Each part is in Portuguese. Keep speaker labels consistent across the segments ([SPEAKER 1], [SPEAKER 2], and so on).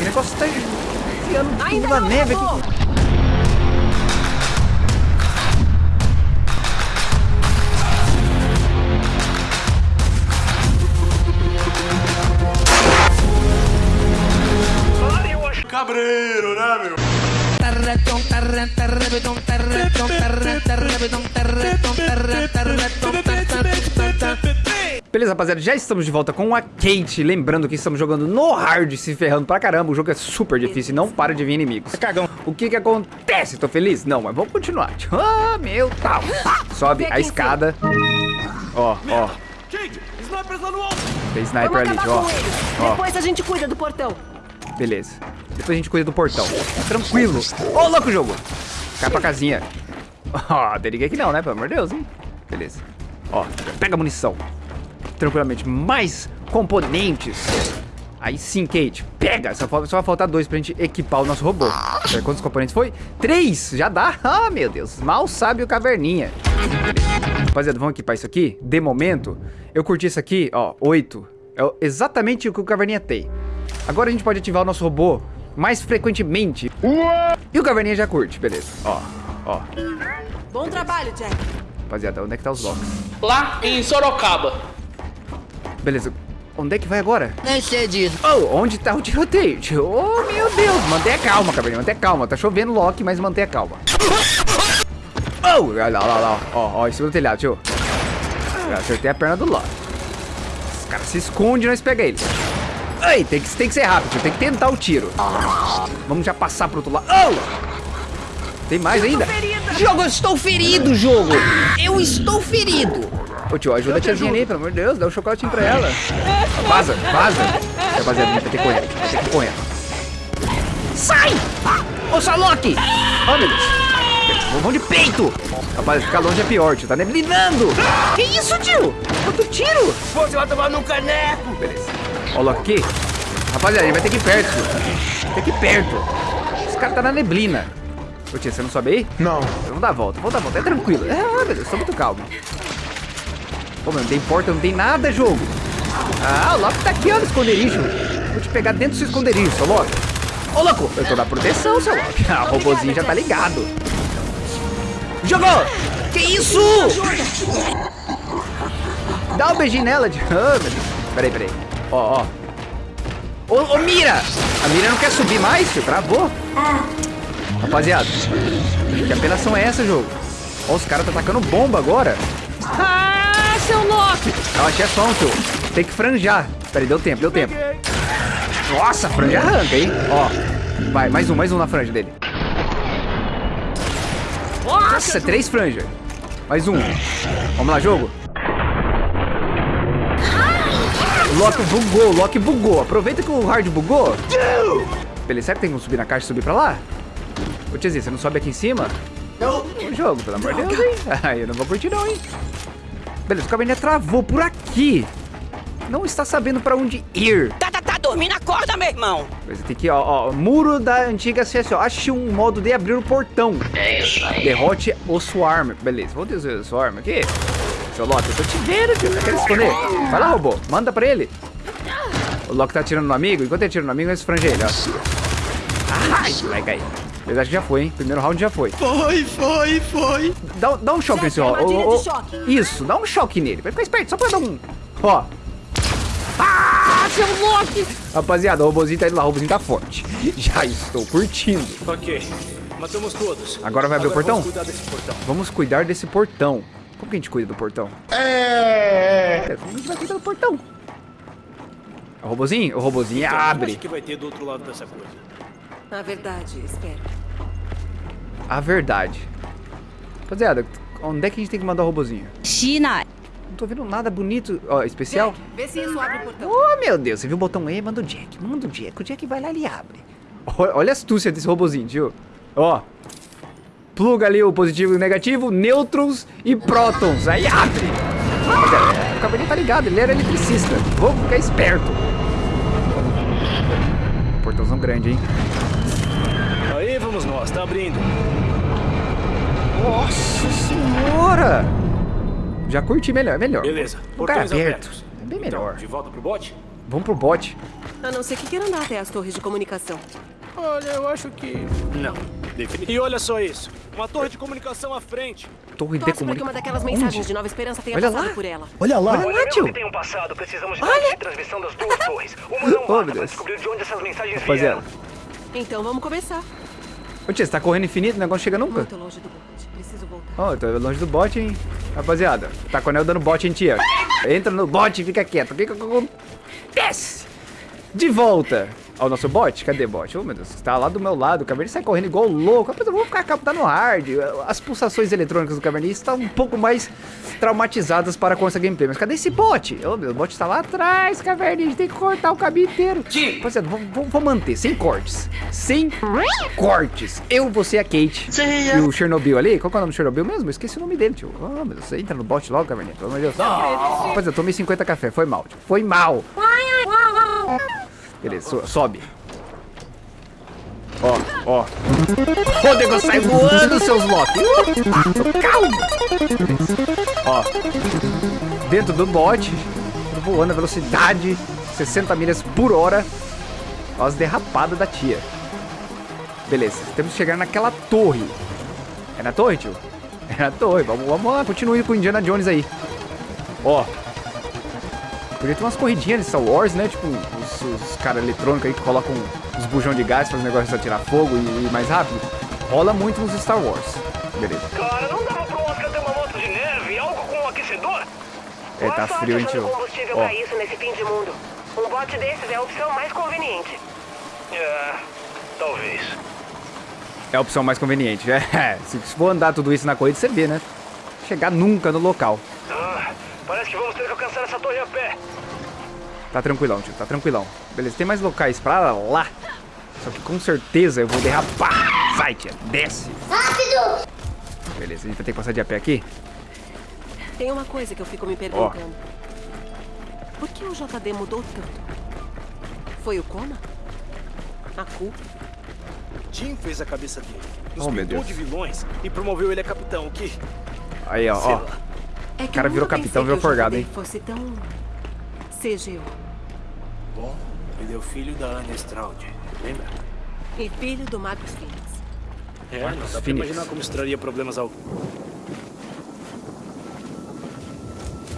[SPEAKER 1] O negócio tá enfiando tudo
[SPEAKER 2] Ainda
[SPEAKER 1] na
[SPEAKER 2] não
[SPEAKER 1] neve
[SPEAKER 2] acabou.
[SPEAKER 1] aqui.
[SPEAKER 3] Cabreiro, né, meu?
[SPEAKER 1] Beleza, rapaziada, já estamos de volta com a Kate. Lembrando que estamos jogando no hard, se ferrando pra caramba. O jogo é super difícil e não para de vir inimigos. Cagão. O que que acontece? Tô feliz? Não, mas vamos continuar. Ah, meu tal. Sobe a escada. Ó, ó.
[SPEAKER 3] Kate, snipers lá no alto!
[SPEAKER 1] Tem sniper ali, ó. Ó,
[SPEAKER 2] Depois a gente cuida do portão.
[SPEAKER 1] beleza. Depois a gente cuida do portão. Tranquilo. Ô, louco jogo. Cai pra casinha. Ó, tem ninguém aqui não, né? Pelo amor de Deus, hein? Beleza. Ó, pega a munição. Tranquilamente. Mais componentes. Aí sim, Kate. Pega. Só, só vai faltar dois pra gente equipar o nosso robô. É, Quantos componentes foi? Três. Já dá? Ah, meu Deus. Mal sabe o caverninha. Rapaziada, vamos equipar isso aqui? De momento, eu curti isso aqui, ó, 8. É exatamente o que o Caverninha tem. Agora a gente pode ativar o nosso robô mais frequentemente. E o Caverninha já curte, beleza. Ó, ó.
[SPEAKER 2] Bom trabalho, Jack.
[SPEAKER 1] Rapaziada, onde é que tá os blocos?
[SPEAKER 4] Lá em Sorocaba.
[SPEAKER 1] Beleza, onde é que vai agora?
[SPEAKER 5] Nem sei disso.
[SPEAKER 1] Oh, onde tá o tiroteio? Oh, meu Deus, mantenha calma, Caverninha, mantenha calma. Tá chovendo Loki, mas mantenha calma. Oh, olha lá, olha lá, ó, ó, em cima do telhado, tio. Eu acertei a perna do Loki. Os caras se escondem e nós pega eles. Ai, tem que, tem que ser rápido, tio, tem que tentar o tiro. Vamos já passar pro outro lado. Oh! Tem mais ainda?
[SPEAKER 5] Jogo, eu estou ferido, jogo. Eu estou ferido.
[SPEAKER 1] Ô tio, ajuda a tiazinha ali, pelo amor de Deus, dá um chocolatinho pra ela. Vaza, vaza. Rapaziada, vai ter que correr, vai ter que correr.
[SPEAKER 5] Sai! Ô, Salok!
[SPEAKER 1] Oh, meu Deus. Vamos de peito. Rapaz, ficar longe é pior, tio, tá neblinando.
[SPEAKER 5] Que isso, tio?
[SPEAKER 1] Quanto tiro?
[SPEAKER 3] Você vai tomar no caneco!
[SPEAKER 1] Beleza. Ó o Loki aqui. Rapaziada, ele vai ter que ir perto, tio. Tem que ir perto. Esse cara tá na neblina. Ô tia, você não sobe aí?
[SPEAKER 3] Não.
[SPEAKER 1] Vamos dar a volta, vamos dar a volta. É tranquilo. Ah, meu Deus, tô muito calmo. Pô, meu, não tem porta, não tem nada, jogo. Ah, o Loki tá aqui, ó, esconderijo. Vou te pegar dentro do seu esconderijo, seu Loki. Ô, louco, eu tô na proteção, seu Loki. Ah, o robozinho já tá ligado. Jogou!
[SPEAKER 5] Que isso?
[SPEAKER 1] Dá um beijinho nela, tio. Ah, meu Deus. Peraí, peraí. Ó, ó. Ô, ô, Mira! A Mira não quer subir mais, tio. Travou. Rapaziada, que apelação é essa, jogo? Ó, os caras tá atacando bomba agora.
[SPEAKER 5] Loki!
[SPEAKER 1] Eu achei som, tio. Tem que franjar. Peraí, deu tempo, deu tempo. Nossa, a franja arranca, hein? Ó. Vai, mais um, mais um na franja dele. Nossa, três franjas. Mais um. Vamos lá, jogo. O Loki bugou, o Loki bugou. Aproveita que o hard bugou. Beleza, será que tem como subir na caixa e subir pra lá? Ô, tiazinha, você não sobe aqui em cima? Não. O jogo, pelo amor de Deus, hein? Ai, eu não vou curtir não, hein? Beleza, o caverninha travou por aqui. Não está sabendo pra onde ir.
[SPEAKER 5] Tá, tá, tá dormindo, acorda, meu irmão.
[SPEAKER 1] Você tem que, ó, ó, muro da antiga CSO. Ache um modo de abrir o portão.
[SPEAKER 5] É isso aí.
[SPEAKER 1] Derrote o Swarm. Beleza, vou dizer o Swarm aqui. Seu Loki, eu tô te vendo, tio. Querendo esconder? Vai lá, robô. Manda pra ele. O Loki tá atirando no amigo. Enquanto ele atira no amigo, nós esfrange ele, ó. Ai, moleque aí. Eu acho que já foi, hein? Primeiro round já foi.
[SPEAKER 3] Foi, foi, foi.
[SPEAKER 1] Dá, dá um choque nesse ó,
[SPEAKER 2] de choque.
[SPEAKER 1] Isso, dá um choque nele. Vai ficar esperto, só pra dar um. Ó.
[SPEAKER 5] Ah, seu Loki!
[SPEAKER 1] Rapaziada, o robôzinho tá indo lá, o robôzinho tá forte. Já estou curtindo.
[SPEAKER 3] Ok. Matamos todos.
[SPEAKER 1] Agora vai abrir o
[SPEAKER 3] Agora
[SPEAKER 1] portão?
[SPEAKER 3] Vamos cuidar desse portão.
[SPEAKER 1] Vamos cuidar desse portão. Como que a gente cuida do portão? É. Como a gente vai cuidar do portão? O robozinho? O robozinho
[SPEAKER 3] Então,
[SPEAKER 1] abre.
[SPEAKER 3] O que vai ter do outro lado dessa coisa?
[SPEAKER 2] Na verdade, espera.
[SPEAKER 1] A verdade. Rapaziada, onde é que a gente tem que mandar o robozinho?
[SPEAKER 5] China.
[SPEAKER 1] Não tô vendo nada bonito, ó, especial.
[SPEAKER 2] Jack, vê se isso abre o portão.
[SPEAKER 1] Oh, meu Deus, você viu o botão E? Manda o Jack, manda o Jack. O Jack vai lá e ele abre. Olha, a astúcia desse robozinho, tio. Ó. Pluga ali o positivo e o negativo, nêutrons e prótons. Aí abre. Rapaziada, O cavalinho tá ligado, ele era eletricista. Vamos ficar esperto. Portãozão grande, hein?
[SPEAKER 3] Aí vamos nós, tá abrindo.
[SPEAKER 1] Nossa senhora! Já curti melhor, melhor.
[SPEAKER 3] Beleza.
[SPEAKER 1] Lugar
[SPEAKER 3] Portões
[SPEAKER 1] aberto.
[SPEAKER 3] abertos.
[SPEAKER 1] É bem
[SPEAKER 3] Então,
[SPEAKER 1] melhor.
[SPEAKER 3] de volta pro bote?
[SPEAKER 1] Vamos pro bot.
[SPEAKER 2] A não ser que queira andar até as torres de comunicação.
[SPEAKER 3] Olha, eu acho que... Não. E olha só isso. Uma torre de comunicação à frente.
[SPEAKER 1] Torre de
[SPEAKER 2] para
[SPEAKER 1] comunicação.
[SPEAKER 2] uma daquelas mensagens de Nova Esperança tenha
[SPEAKER 1] Olha
[SPEAKER 2] passado
[SPEAKER 1] lá.
[SPEAKER 2] por ela.
[SPEAKER 6] Olha lá.
[SPEAKER 1] Olha lá, tio.
[SPEAKER 7] tenham passado, precisamos de dados de transmissão das duas torres. Uma não
[SPEAKER 1] Oh,
[SPEAKER 7] basta
[SPEAKER 1] Deus.
[SPEAKER 7] descobrir de onde essas mensagens
[SPEAKER 1] Rapaziada.
[SPEAKER 7] vieram.
[SPEAKER 2] Então vamos começar.
[SPEAKER 1] Ô, tia, você tá correndo infinito, o negócio chega nunca.
[SPEAKER 2] Muito longe do bote. Preciso voltar.
[SPEAKER 1] Ó, eu tô longe do bot, hein? Rapaziada, tá com o anel dando bot em tia. Entra no bot e fica quieto. O que que acontece? De volta ao nosso bot. Cadê bot? Oh, meu Deus, tá lá do meu lado. O Caverninha sai correndo igual louco. Rapaz, eu vou ficar captando no hard. As pulsações eletrônicas do Caverninha estão um pouco mais traumatizadas para com essa gameplay. Mas cadê esse bot? Oh, meu, o bot tá lá atrás, Caverninha. A gente tem que cortar o caminho inteiro. Rapaziada, vou, vou, vou manter, sem cortes. Sem cortes. Eu, você e a Kate. E o Chernobyl ali. Qual que é o nome do Chernobyl mesmo? Eu esqueci o nome dele, tio. Oh, meu Deus, você entra no bot logo, Caverninha. Pelo amor de Deus. Rapaziada, eu tomei 50 café. Foi mal, tio. Foi mal. Beleza, so- sobe. Ó, ó. O negócio sai voando, seus Loki. Calma. Ó. Dentro do bot, voando a velocidade 60 milhas por hora. Ó as derrapadas da tia. Beleza, temos que chegar naquela torre. É na torre, tio? É na torre. Vamos, vamos lá, continue com o Indiana Jones aí. Ó. Podia ter umas corridinhas de Star Wars, né? Tipo, os, os caras eletrônicos aí que colocam os bujão de gás, fazem o negócio de atirar fogo e ir mais rápido. Rola muito nos Star Wars. Beleza.
[SPEAKER 7] Cara, não dava pro Oscar ter uma moto de neve, algo com um aquecedor?
[SPEAKER 1] É, tá frio, hein, tio?
[SPEAKER 2] combustível
[SPEAKER 1] Ó.
[SPEAKER 2] pra isso nesse fim de mundo. Um bote desses é a opção mais conveniente.
[SPEAKER 7] É, talvez.
[SPEAKER 1] É a opção mais conveniente. É, se se for andar tudo isso na corrida, você vê, né? Chegar nunca no local.
[SPEAKER 7] Ah, parece que vamos ter
[SPEAKER 1] Tá tranquilão, tio, tá tranquilão. Beleza, tem mais locais pra lá. Só que com certeza eu vou derrapar. Vai, tia, desce. Rápido! Beleza, a gente vai ter que passar de a pé aqui.
[SPEAKER 2] Tem uma coisa que eu fico me perguntando. Por que o JD mudou tanto? Foi o coma? A culpa?
[SPEAKER 3] Jim fez a cabeça dele. Nos
[SPEAKER 1] Oh, meu Deus.
[SPEAKER 3] de vilões e promoveu ele a capitão, o que?
[SPEAKER 1] Aí, ó, ó.
[SPEAKER 2] É que
[SPEAKER 1] cara
[SPEAKER 2] eu
[SPEAKER 1] virou capitão, virou
[SPEAKER 2] o
[SPEAKER 1] forgado, hein?
[SPEAKER 2] fosse tão... CGU.
[SPEAKER 3] Bom, ele é o filho da Ana Straud, lembra?
[SPEAKER 2] E filho do Marcos Phoenix.
[SPEAKER 3] É, não dá pra
[SPEAKER 1] Phoenix.
[SPEAKER 3] imaginar como isso traria problemas ao...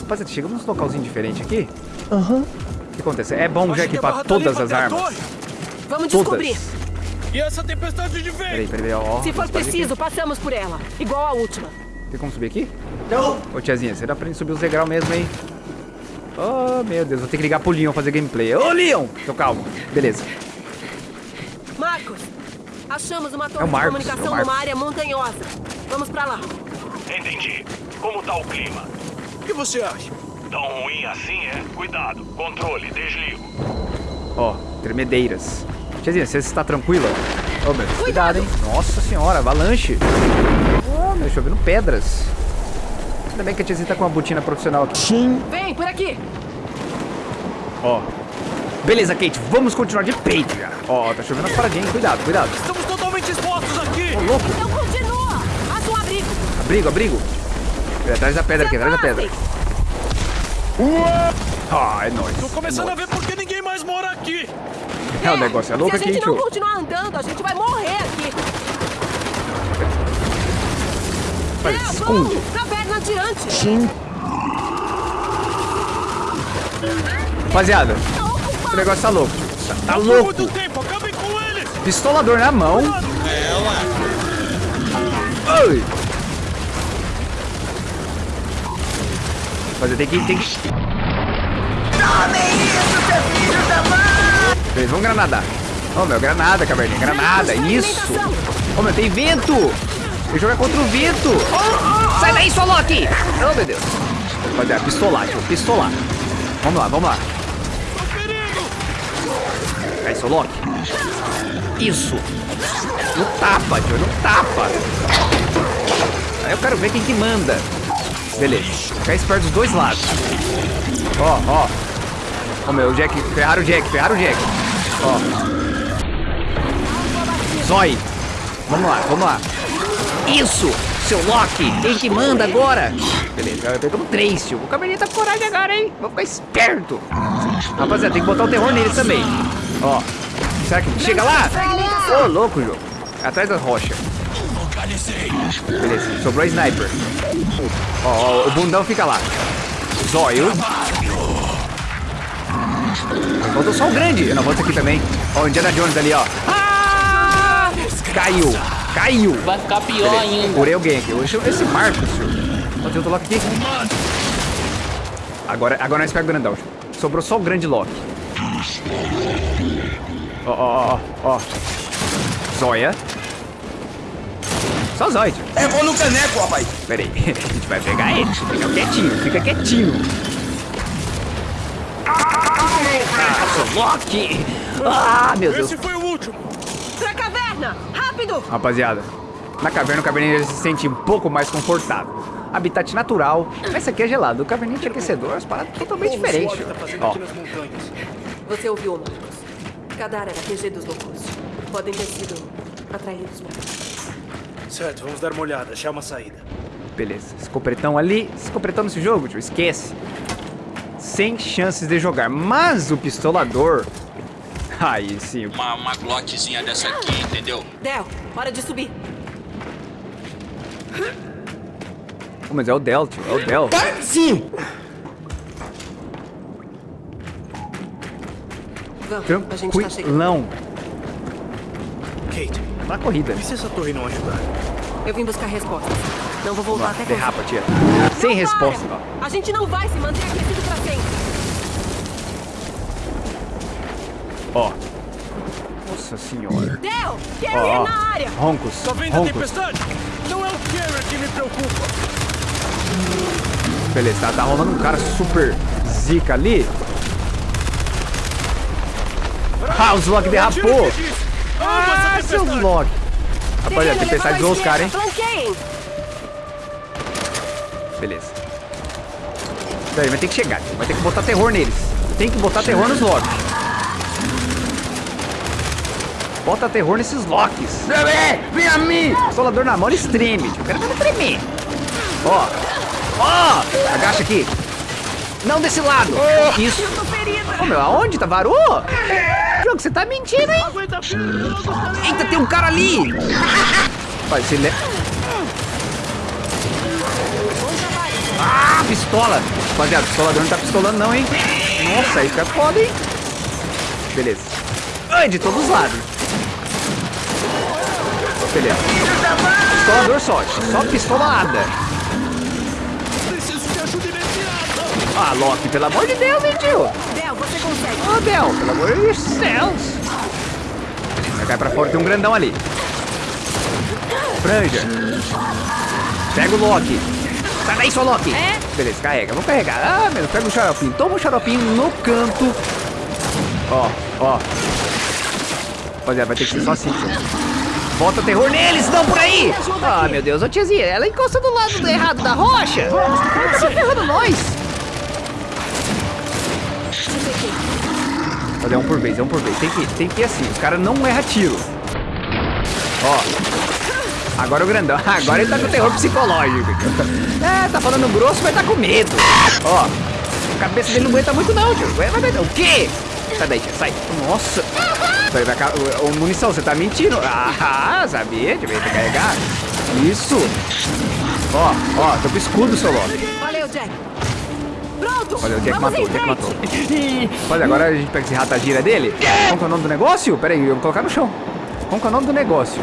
[SPEAKER 1] Rapaziada, chegamos num localzinho diferente aqui.
[SPEAKER 6] Aham.
[SPEAKER 1] O que acontece? É bom já
[SPEAKER 3] Acho
[SPEAKER 1] equipar
[SPEAKER 3] ali
[SPEAKER 1] todas as armas.
[SPEAKER 2] Vamos
[SPEAKER 1] Todas.
[SPEAKER 2] descobrir.
[SPEAKER 3] E essa tempestade de
[SPEAKER 1] Peraí,
[SPEAKER 3] vento?
[SPEAKER 1] peraí, ó.
[SPEAKER 2] Se for preciso, passamos por ela. Igual a última.
[SPEAKER 1] Tem como subir aqui? Não. Ô, tiazinha, você dá pra gente subir os degraus mesmo, hein? Oh, meu Deus, vou ter que ligar pro Leon fazer gameplay. Ô, Leon! Tô calmo. Beleza.
[SPEAKER 2] Marcos, achamos uma
[SPEAKER 1] É
[SPEAKER 2] torre de
[SPEAKER 1] Marcos,
[SPEAKER 2] comunicação
[SPEAKER 1] é
[SPEAKER 2] numa área montanhosa. Vamos pra lá.
[SPEAKER 7] Entendi. Como tá o clima?
[SPEAKER 3] O que você acha?
[SPEAKER 7] Tão ruim assim, é? Cuidado. Controle, desligo.
[SPEAKER 1] Ó, tremedeiras. Tiazinha, você está tranquila? Ô, meu, Deus, cuidado, hein? Nossa senhora, avalanche. Ô, meu, chovendo pedras. Ainda bem que a tiazinha tá com uma botina profissional aqui.
[SPEAKER 6] Sim.
[SPEAKER 2] Vem, por aqui.
[SPEAKER 1] Ó. Beleza, Kate, vamos continuar de peito já. Ó, tá chovendo umas paradinhas, hein? cuidado, cuidado.
[SPEAKER 3] Estamos totalmente expostos aqui!
[SPEAKER 1] Ô, louco.
[SPEAKER 2] Então continua. Faça um abrigo.
[SPEAKER 1] Abrigo, abrigo. É, Atrás da pedra aqui, atrás da pedra. Ah, é nóis.
[SPEAKER 3] Tô começando
[SPEAKER 1] é
[SPEAKER 3] a ver por que ninguém mais mora aqui!
[SPEAKER 1] É, o negócio é louco
[SPEAKER 2] Se a
[SPEAKER 1] aqui,
[SPEAKER 2] gente
[SPEAKER 1] tio.
[SPEAKER 2] não continuar andando, a gente vai morrer aqui. É,
[SPEAKER 1] se esconde.
[SPEAKER 2] Caverna tirante.
[SPEAKER 6] Sim.
[SPEAKER 1] Rapaziada, o negócio tá louco. tio. Tá, tá louco. Pistolador na mão. Oi. Mas eu tenho que... Tem que... Beleza, vamos granadar. Ô, meu, granada, caverninha, granada, isso. Ô, meu, tem vento. Que jogar contra o vento. Sai daí, sua Loki. Oh, meu Deus. Rapaziada, pistolar, tio, pistolar. Vamos lá, vamos lá. Aí, seu Loki. Isso. No tapa, tio, no tapa. Aí eu quero ver quem que manda. Beleza. Ficar esperto dos dois lados. Ó, ó. Ó, meu, o Jack. Ferraram o Jack, ferraram o Jack. Ó. Zói. Vamos lá, vamos lá. Isso! Seu Loki! Quem que manda agora? Beleza, pegamos três, tio. O cabelinho tá com coragem agora, hein? Vou ficar esperto. Rapaziada, tem que botar o terror neles também. Ó. Será que chega lá? Ô, louco, jogo. Atrás da rocha. Beleza, sobrou sniper. Ó, ó, o bundão fica lá. Zóio. Faltou só o grande. Eu não vou aqui também. Ó, o Indiana Jones ali, ó. Ah! Caiu. Caiu.
[SPEAKER 4] Vai ficar pior ainda.
[SPEAKER 1] Curei alguém aqui. Hoje esse Marcos, senhor. Tem outro Loki aqui. Agora, agora nós pegamos o grandão. Sobrou só o grande Loki. Ó, ó, ó, ó. Zóia. Só zóio, tio.
[SPEAKER 5] É bom no caneco, rapaz.
[SPEAKER 1] Pera aí. A gente vai pegar ele. Fica quietinho, fica quietinho. Ah, Loki. Ah, meu Deus.
[SPEAKER 3] Esse foi o último.
[SPEAKER 2] Pra caverna! Rápido!
[SPEAKER 1] Rapaziada, na caverna o caverninha ele se sente um pouco mais confortável. Habitat natural, mas esse aqui é gelado. O caverninha tinha aquecedor, as paradas totalmente
[SPEAKER 3] Como o
[SPEAKER 1] diferentes.
[SPEAKER 3] SWAT tá
[SPEAKER 1] Ó?
[SPEAKER 2] Você ouviu, Marcos? Kadar era QG dos loucos. Podem ter sido atraídos cá.
[SPEAKER 3] Certo, vamos dar uma olhada, achar uma saída.
[SPEAKER 1] beleza. Escopretão ali. Escopretão nesse jogo, tio, esquece. Sem chances de jogar. Mas o pistolador... Aí sim,
[SPEAKER 6] Uma, uma glockzinha dessa aqui, entendeu?
[SPEAKER 2] Del, hora de subir.
[SPEAKER 1] Pô, mas é o Del, tio, é o Del.
[SPEAKER 5] Sim.
[SPEAKER 2] Vamos, a gente tá.
[SPEAKER 3] Kate,
[SPEAKER 1] Na corrida.
[SPEAKER 3] e se essa torre não ajudar?
[SPEAKER 2] Eu vim buscar respostas. Não vou voltar até
[SPEAKER 1] Derrapa, tia. Sem
[SPEAKER 2] Não
[SPEAKER 1] resposta.
[SPEAKER 2] para! A gente não vai se manter aquecido pra
[SPEAKER 1] Ó. Nossa senhora.
[SPEAKER 2] Carrier
[SPEAKER 1] ó.
[SPEAKER 2] na área!
[SPEAKER 1] Roncos.
[SPEAKER 3] Tá vendo a
[SPEAKER 1] Roncos.
[SPEAKER 3] tempestade? Não é o Carrier que me preocupa.
[SPEAKER 1] Beleza, tá, tá rolando um cara super zica ali. Ah, o Zlok derrapou. Ah, seu Zlok. Rapaziada, tem que pensar em zoar os caras, hein? Beleza. Daí, vai ter que chegar. Vai ter que botar terror neles. Tem que botar terror nos Loki. Bota terror nesses Locks.
[SPEAKER 5] Bebê, vem a mim.
[SPEAKER 1] Solador na mão, ele treme. tio. O cara vai tremer. Ó. Ó. Agacha aqui. Não desse lado. Isso.
[SPEAKER 2] Eu tô ferida!
[SPEAKER 1] Ô, meu, aonde? Tá varou? Jogo, você tá mentindo, hein? Eita, tem um cara ali. Vai, você le... Ah, pistola. Rapaziada, o pistolador não tá pistolando não, hein? Nossa, aí fica foda, hein? Beleza. Ai, de todos os lados. Beleza. Pistolador só, só pistolada.
[SPEAKER 3] Preciso de ajuda imediata.
[SPEAKER 1] Ah, Loki, pelo amor de Deus, hein, tio?
[SPEAKER 2] Del, você consegue.
[SPEAKER 1] Ô, Del, pelo amor de céus. Vai cair pra fora, tem um grandão ali. Franja. Pega o Loki. Sai daí, seu Loki.
[SPEAKER 2] É?
[SPEAKER 1] Beleza, carrega. Vamos carregar. Ah, meu, pega o xaropinho. Toma o xaropinho no canto. Ó, ó. Rapaziada, vai ter que ser só assim. Bota terror neles, não por aí! Ah, meu Deus, ô tiazinha, ela encosta do lado do errado da rocha! Ela tá ferrando nós! Fazer um por vez, é um por vez. Tem que, tem que ir assim, os caras não erram tiro. Ó. Agora o grandão. Agora ele tá com terror psicológico. É, tá falando grosso, mas tá com medo. Ó. A cabeça dele não aguenta muito não, tio. Vai, vai, vai. O quê? Sai daí, tia. Sai. Nossa. Vai, ca- ô, munição, você tá mentindo. Ah, sabia? Devia ter que carregar. Isso. Ó, ó, tô com escudo, seu Loki.
[SPEAKER 2] Valeu, Jack. Pronto!
[SPEAKER 1] Olha, o Jack
[SPEAKER 2] Vamos
[SPEAKER 1] matou, o Jack matou. Olha, agora a gente pega esse rata gira dele. Qual que é o nome do negócio? Pera aí, eu vou colocar no chão. Qual que é o nome do negócio?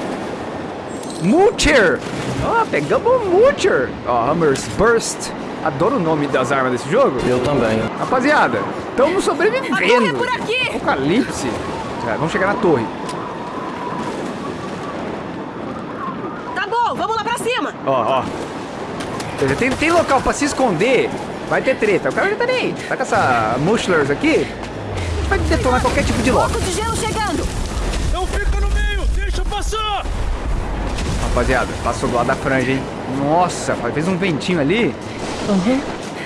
[SPEAKER 1] Mulcher! Ó, pegamos o Mulcher! Ó, Hammers Burst. Adoro o nome das armas desse jogo.
[SPEAKER 5] Eu também.
[SPEAKER 1] Rapaziada, estamos
[SPEAKER 2] é
[SPEAKER 1] sobrevivendo.
[SPEAKER 2] por aqui!
[SPEAKER 1] Apocalipse. Tá, vamos chegar na torre.
[SPEAKER 2] Tá bom, vamos lá pra cima!
[SPEAKER 1] Ó, ó. Tem, tem local pra se esconder. Vai ter treta. O cara já tá nem aí. Tá com essa Mushlers aqui. A gente vai detonar qualquer tipo de.
[SPEAKER 2] Bloco de gelo chegando!
[SPEAKER 3] Não fica no meio, deixa passar.
[SPEAKER 1] Rapaziada, passou do lado da franja, hein? Nossa, fez um ventinho ali.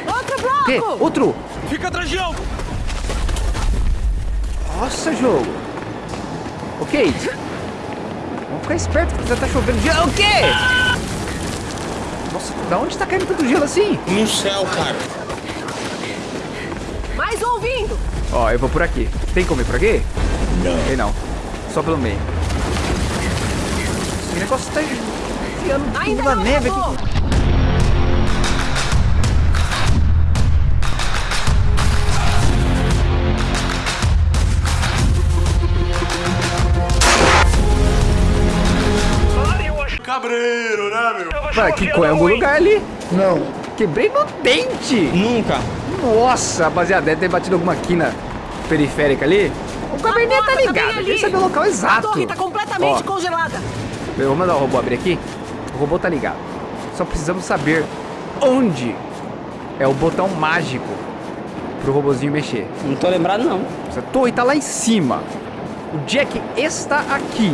[SPEAKER 2] Outro
[SPEAKER 1] Que?
[SPEAKER 2] bloco!
[SPEAKER 1] Outro.
[SPEAKER 3] Fica atrás de algo.
[SPEAKER 1] Nossa, jogo. Ô, Kate. Vamos ficar esperto que já tá chovendo gelo. O quê? Nossa, da onde tá caindo tanto gelo assim?
[SPEAKER 4] No céu, cara.
[SPEAKER 2] Mais um vindo!
[SPEAKER 1] Ó, eu vou por aqui. Tem como ir por aqui? Não. Tem não. Só pelo meio. Esse negócio tá enfiando tudo
[SPEAKER 2] Ainda
[SPEAKER 1] na neve
[SPEAKER 2] acabou.
[SPEAKER 1] aqui.
[SPEAKER 3] Cabreiro, né, meu?
[SPEAKER 1] Mano, que com em algum lugar ali.
[SPEAKER 5] Não.
[SPEAKER 1] Quebrei no dente.
[SPEAKER 5] Nunca.
[SPEAKER 1] Nossa, rapaziada, deve ter batido alguma quina periférica ali. O cabernet tá
[SPEAKER 2] tá
[SPEAKER 1] ligado, ele sabe o local
[SPEAKER 2] A
[SPEAKER 1] exato.
[SPEAKER 2] torre tá completamente
[SPEAKER 1] Ó.
[SPEAKER 2] congelada.
[SPEAKER 1] Eu vou mandar o robô abrir aqui. O robô tá ligado. Só precisamos saber onde é o botão mágico pro robozinho mexer.
[SPEAKER 5] Não tô lembrado, não.
[SPEAKER 1] Essa torre tá lá em cima. O Jack está aqui.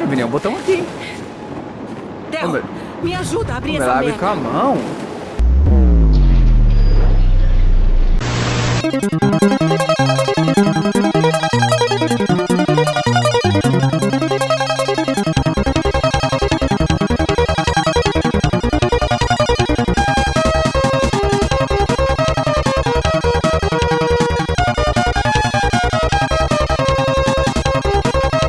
[SPEAKER 1] Não vi nenhum botão aqui.
[SPEAKER 2] Del, me ajuda a abrir
[SPEAKER 1] Como
[SPEAKER 2] essa
[SPEAKER 1] abre com a mão.